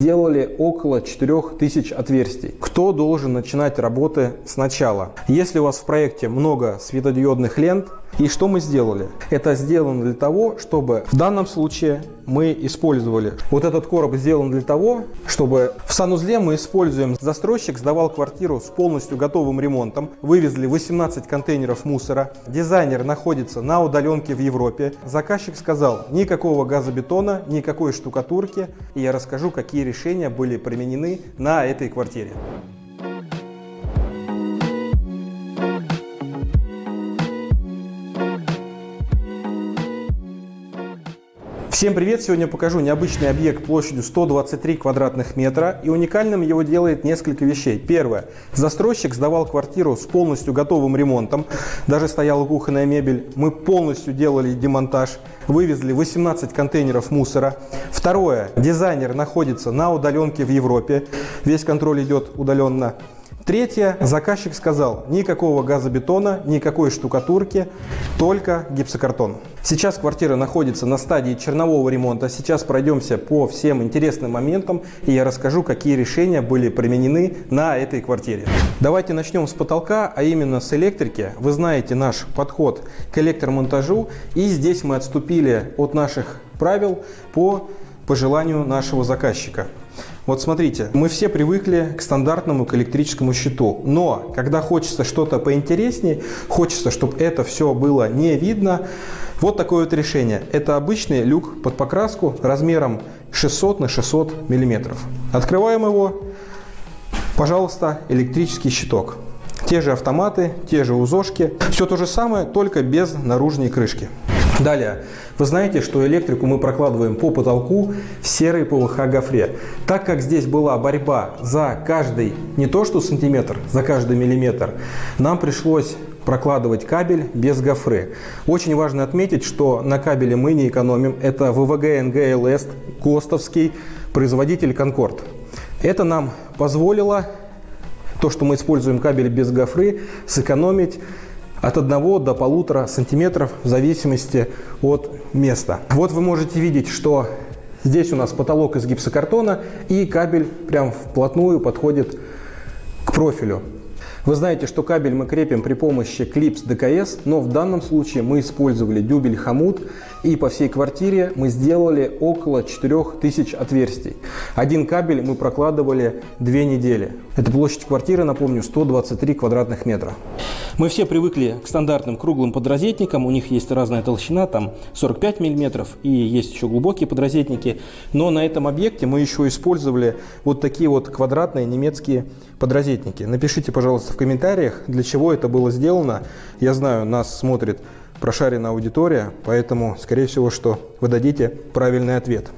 Сделали около 4000 отверстий. Кто должен начинать работы сначала? Если у вас в проекте много светодиодных лент, и что мы сделали? Это сделано для того, чтобы в данном случае мы использовали. Вот этот короб сделан для того, чтобы в санузле мы используем. Застройщик сдавал квартиру с полностью готовым ремонтом. Вывезли 18 контейнеров мусора. Дизайнер находится на удаленке в Европе. Заказчик сказал, никакого газобетона, никакой штукатурки. И я расскажу, какие решения были применены на этой квартире. Всем привет! Сегодня покажу необычный объект площадью 123 квадратных метра и уникальным его делает несколько вещей. Первое. Застройщик сдавал квартиру с полностью готовым ремонтом, даже стояла кухонная мебель. Мы полностью делали демонтаж, вывезли 18 контейнеров мусора. Второе. Дизайнер находится на удаленке в Европе, весь контроль идет удаленно. Третье. Заказчик сказал, никакого газобетона, никакой штукатурки, только гипсокартон. Сейчас квартира находится на стадии чернового ремонта. Сейчас пройдемся по всем интересным моментам и я расскажу, какие решения были применены на этой квартире. Давайте начнем с потолка, а именно с электрики. Вы знаете наш подход к электромонтажу и здесь мы отступили от наших правил по пожеланию нашего заказчика. Вот смотрите, мы все привыкли к стандартному к электрическому щиту, но когда хочется что-то поинтереснее, хочется, чтобы это все было не видно, вот такое вот решение. Это обычный люк под покраску размером 600 на 600 миллиметров. Открываем его, пожалуйста, электрический щиток. Те же автоматы, те же узошки, все то же самое, только без наружной крышки. Далее, вы знаете, что электрику мы прокладываем по потолку в серой ПВХ гофре. Так как здесь была борьба за каждый, не то что сантиметр, за каждый миллиметр, нам пришлось прокладывать кабель без гофры. Очень важно отметить, что на кабеле мы не экономим. Это ВВГ НГЛС, ГОСТовский, производитель Конкорд. Это нам позволило, то, что мы используем кабель без гофры, сэкономить от 1 до 1,5 сантиметров в зависимости от места. Вот вы можете видеть, что здесь у нас потолок из гипсокартона и кабель прям вплотную подходит к профилю. Вы знаете, что кабель мы крепим при помощи клипс ДКС, но в данном случае мы использовали дюбель хомут и по всей квартире мы сделали около 4000 отверстий. Один кабель мы прокладывали две недели. Это площадь квартиры, напомню, 123 квадратных метра. Мы все привыкли к стандартным круглым подрозетникам, у них есть разная толщина, там 45 мм и есть еще глубокие подрозетники, но на этом объекте мы еще использовали вот такие вот квадратные немецкие подрозетники. Напишите, пожалуйста, в комментариях, для чего это было сделано. Я знаю, нас смотрит прошаренная аудитория, поэтому, скорее всего, что вы дадите правильный ответ.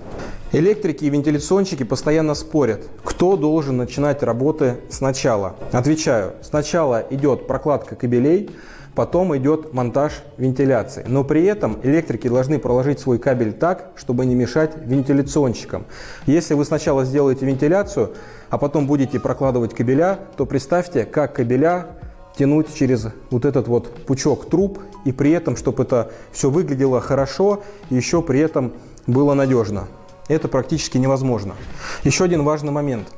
Электрики и вентиляционщики постоянно спорят, кто должен начинать работы сначала. Отвечаю, сначала идет прокладка кабелей, потом идет монтаж вентиляции. Но при этом электрики должны проложить свой кабель так, чтобы не мешать вентиляционщикам. Если вы сначала сделаете вентиляцию, а потом будете прокладывать кабеля, то представьте, как кабеля тянуть через вот этот вот пучок труб, и при этом, чтобы это все выглядело хорошо, и еще при этом было надежно. Это практически невозможно. Еще один важный момент.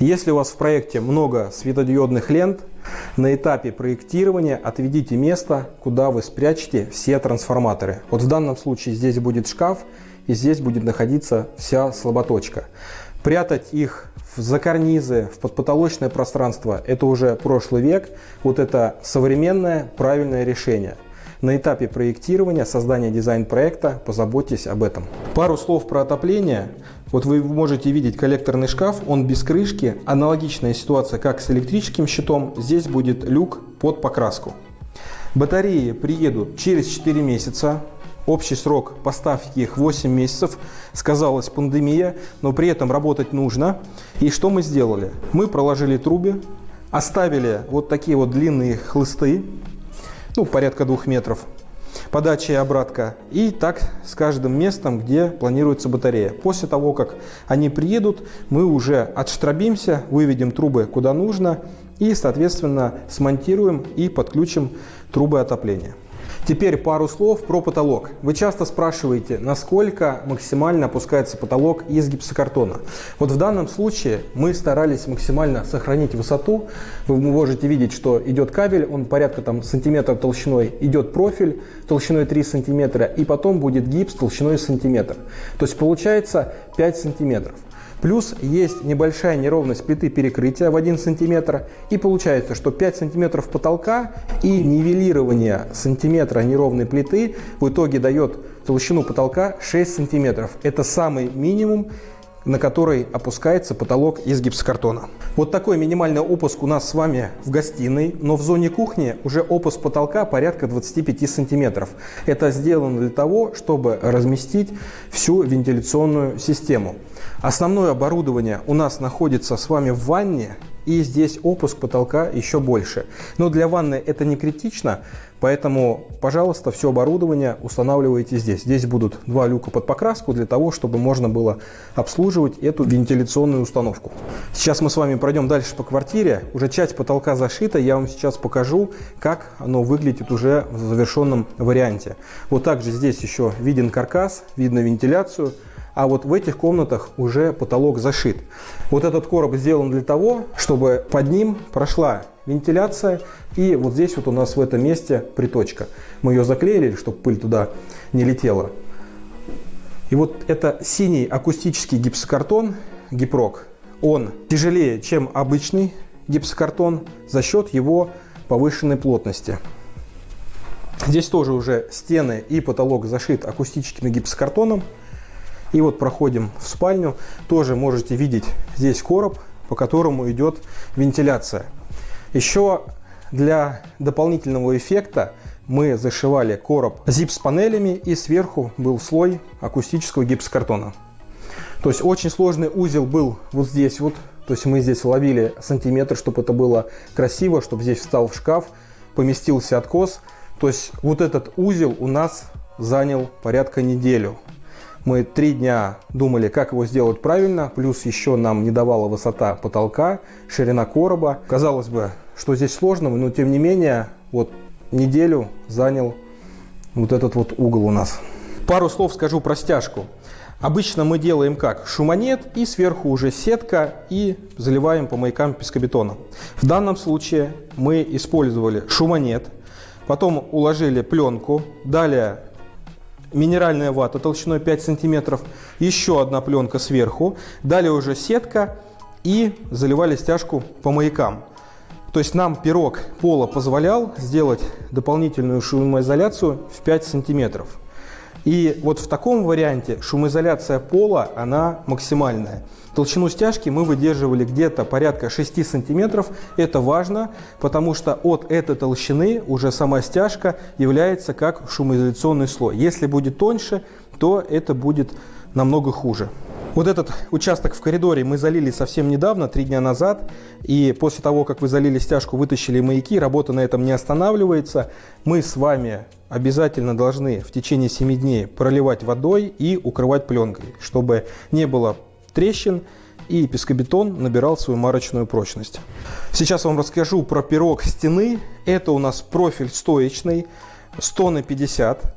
Если у вас в проекте много светодиодных лент, на этапе проектирования отведите место, куда вы спрячете все трансформаторы. Вот в данном случае здесь будет шкаф, и здесь будет находиться вся слаботочка. Прятать их за карнизы, в подпотолочное пространство – это уже прошлый век. Вот это современное правильное решение. На этапе проектирования, создания дизайн-проекта позаботьтесь об этом. Пару слов про отопление. Вот вы можете видеть коллекторный шкаф, он без крышки. Аналогичная ситуация, как с электрическим щитом. Здесь будет люк под покраску. Батареи приедут через 4 месяца. Общий срок поставки их 8 месяцев. Сказалась пандемия, но при этом работать нужно. И что мы сделали? Мы проложили трубы, оставили вот такие вот длинные хлысты, ну, порядка двух метров, подача и обратка. И так с каждым местом, где планируется батарея. После того, как они приедут, мы уже отштрабимся, выведем трубы куда нужно и, соответственно, смонтируем и подключим трубы отопления. Теперь пару слов про потолок. Вы часто спрашиваете, насколько максимально опускается потолок из гипсокартона. Вот в данном случае мы старались максимально сохранить высоту. Вы можете видеть, что идет кабель, он порядка там сантиметра толщиной, идет профиль толщиной 3 сантиметра, и потом будет гипс толщиной сантиметр. То есть получается 5 сантиметров. Плюс есть небольшая неровность плиты перекрытия в 1 см. И получается, что 5 см потолка и нивелирование сантиметра неровной плиты в итоге дает толщину потолка 6 см. Это самый минимум, на который опускается потолок из гипсокартона. Вот такой минимальный опуск у нас с вами в гостиной, но в зоне кухни уже опуск потолка порядка 25 сантиметров. Это сделано для того, чтобы разместить всю вентиляционную систему. Основное оборудование у нас находится с вами в ванне, и здесь опуск потолка еще больше. Но для ванны это не критично, поэтому, пожалуйста, все оборудование устанавливайте здесь. Здесь будут два люка под покраску для того, чтобы можно было обслуживать эту вентиляционную установку. Сейчас мы с вами пройдем дальше по квартире. Уже часть потолка зашита, я вам сейчас покажу, как оно выглядит уже в завершенном варианте. Вот также здесь еще виден каркас, видно вентиляцию а вот в этих комнатах уже потолок зашит. Вот этот короб сделан для того, чтобы под ним прошла вентиляция, и вот здесь вот у нас в этом месте приточка. Мы ее заклеили, чтобы пыль туда не летела. И вот это синий акустический гипсокартон, гипрок, он тяжелее, чем обычный гипсокартон за счет его повышенной плотности. Здесь тоже уже стены и потолок зашит акустическим гипсокартоном. И вот проходим в спальню. Тоже можете видеть здесь короб, по которому идет вентиляция. Еще для дополнительного эффекта мы зашивали короб зип с панелями и сверху был слой акустического гипсокартона. То есть очень сложный узел был вот здесь вот. То есть мы здесь ловили сантиметр, чтобы это было красиво, чтобы здесь встал в шкаф, поместился откос. То есть вот этот узел у нас занял порядка неделю. Мы три дня думали, как его сделать правильно, плюс еще нам не давала высота потолка, ширина короба. Казалось бы, что здесь сложного, но тем не менее, вот неделю занял вот этот вот угол у нас. Пару слов скажу про стяжку. Обычно мы делаем как? Шуманет и сверху уже сетка и заливаем по маякам пескобетона. В данном случае мы использовали шуманет, потом уложили пленку, далее минеральная вата толщиной 5 сантиметров, еще одна пленка сверху, далее уже сетка и заливали стяжку по маякам. То есть нам пирог пола позволял сделать дополнительную шумоизоляцию в 5 сантиметров. И вот в таком варианте шумоизоляция пола, она максимальная. Толщину стяжки мы выдерживали где-то порядка 6 сантиметров. Это важно, потому что от этой толщины уже сама стяжка является как шумоизоляционный слой. Если будет тоньше, то это будет намного хуже. Вот этот участок в коридоре мы залили совсем недавно, три дня назад. И после того, как вы залили стяжку, вытащили маяки, работа на этом не останавливается. Мы с вами обязательно должны в течение 7 дней проливать водой и укрывать пленкой, чтобы не было трещин и пескобетон набирал свою марочную прочность. Сейчас вам расскажу про пирог стены. Это у нас профиль стоечный, 100 на 50.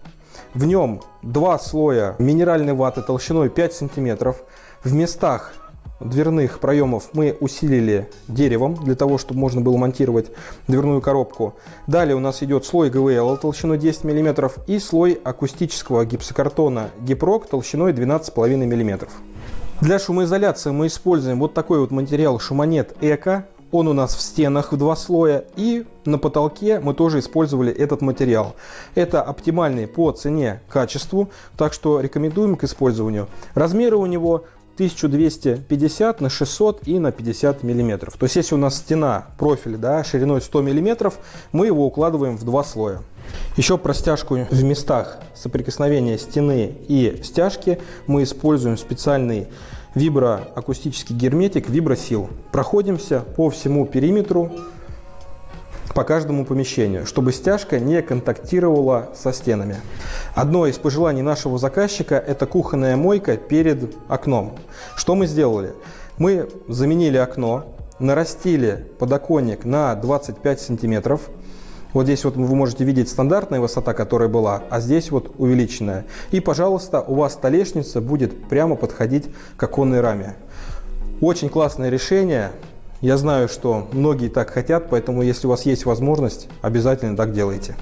В нем два слоя минеральной ваты толщиной 5 сантиметров. В местах дверных проемов мы усилили деревом, для того, чтобы можно было монтировать дверную коробку. Далее у нас идет слой ГВЛ толщиной 10 мм и слой акустического гипсокартона Гипрок толщиной 12,5 мм. Для шумоизоляции мы используем вот такой вот материал Шуманет Эко. Он у нас в стенах в два слоя и на потолке мы тоже использовали этот материал. Это оптимальный по цене качеству, так что рекомендуем к использованию. Размеры у него 1250 на 600 и на 50 миллиметров. То есть если у нас стена, профиль да, шириной 100 миллиметров, мы его укладываем в два слоя. Еще про стяжку в местах соприкосновения стены и стяжки мы используем специальный виброакустический герметик Вибросил. Проходимся по всему периметру по каждому помещению, чтобы стяжка не контактировала со стенами. Одно из пожеланий нашего заказчика – это кухонная мойка перед окном. Что мы сделали? Мы заменили окно, нарастили подоконник на 25 сантиметров, Вот здесь вот вы можете видеть стандартная высота, которая была, а здесь вот увеличенная. И, пожалуйста, у вас столешница будет прямо подходить к оконной раме. Очень классное решение. Я знаю, что многие так хотят, поэтому если у вас есть возможность, обязательно так делайте.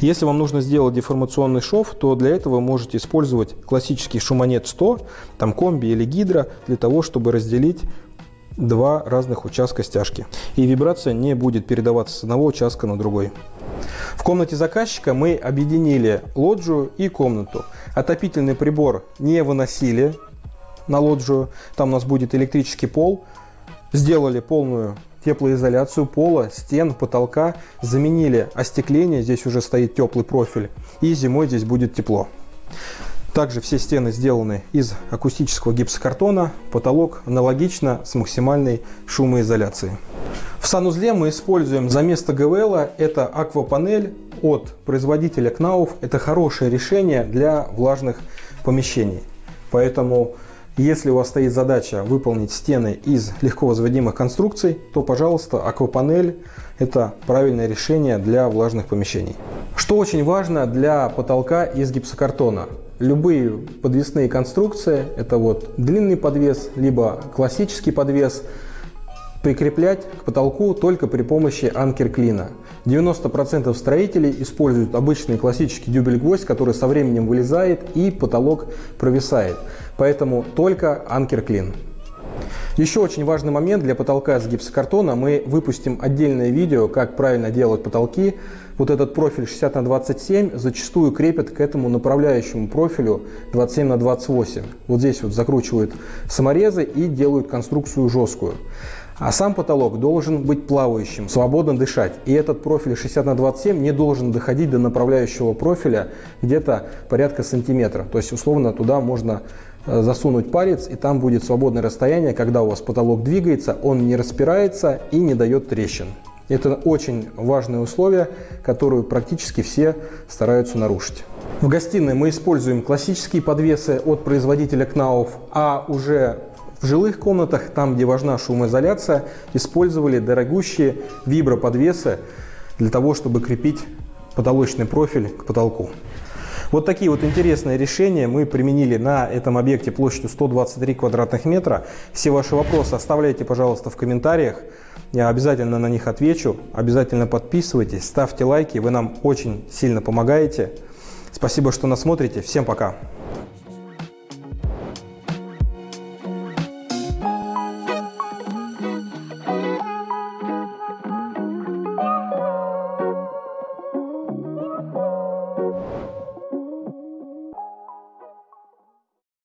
Если вам нужно сделать деформационный шов, то для этого вы можете использовать классический шумонет 100, там комби или гидро, для того, чтобы разделить два разных участка стяжки. И вибрация не будет передаваться с одного участка на другой. В комнате заказчика мы объединили лоджию и комнату. Отопительный прибор не выносили на лоджию, там у нас будет электрический пол. Сделали полную теплоизоляцию пола, стен, потолка, заменили остекление, здесь уже стоит теплый профиль, и зимой здесь будет тепло. Также все стены сделаны из акустического гипсокартона, потолок аналогично с максимальной шумоизоляцией. В санузле мы используем за место ГВЛ это аквапанель от производителя Кнауф. Это хорошее решение для влажных помещений. Поэтому если у вас стоит задача выполнить стены из легко возводимых конструкций, то, пожалуйста, аквапанель – это правильное решение для влажных помещений. Что очень важно для потолка из гипсокартона. Любые подвесные конструкции – это вот длинный подвес, либо классический подвес – прикреплять к потолку только при помощи анкер-клина. 90% строителей используют обычный классический дюбель-гвоздь, который со временем вылезает и потолок провисает. Поэтому только анкер-клин. Еще очень важный момент для потолка из гипсокартона. Мы выпустим отдельное видео, как правильно делать потолки. Вот этот профиль 60 на 27 зачастую крепят к этому направляющему профилю 27 на 28. Вот здесь вот закручивают саморезы и делают конструкцию жесткую. А сам потолок должен быть плавающим, свободно дышать. И этот профиль 60 на 27 не должен доходить до направляющего профиля где-то порядка сантиметра. То есть условно туда можно э, засунуть палец, и там будет свободное расстояние, когда у вас потолок двигается, он не распирается и не дает трещин. Это очень важное условие, которое практически все стараются нарушить. В гостиной мы используем классические подвесы от производителя Knauf, а уже в жилых комнатах, там где важна шумоизоляция, использовали дорогущие виброподвесы для того, чтобы крепить потолочный профиль к потолку. Вот такие вот интересные решения мы применили на этом объекте площадью 123 квадратных метра. Все ваши вопросы оставляйте, пожалуйста, в комментариях. Я обязательно на них отвечу. Обязательно подписывайтесь, ставьте лайки, вы нам очень сильно помогаете. Спасибо, что нас смотрите. Всем пока!